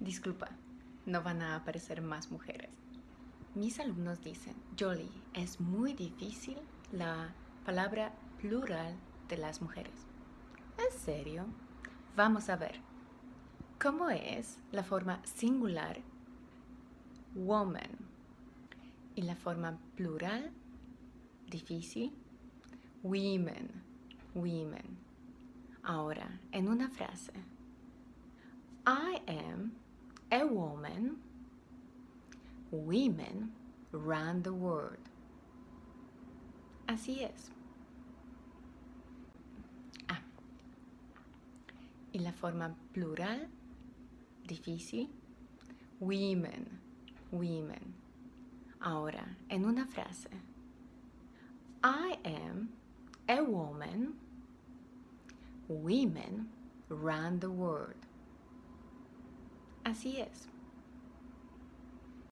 Disculpa, no van a aparecer más mujeres. Mis alumnos dicen, Jolie, es muy difícil la palabra plural de las mujeres. ¿En serio? Vamos a ver. ¿Cómo es la forma singular woman? Y la forma plural, difícil, women, women. Ahora, en una frase. I am a woman. Women run the world. Así es. Ah. Y la forma plural, difícil, women, women. Ahora, en una frase. I am a woman. Women run the world. Así es.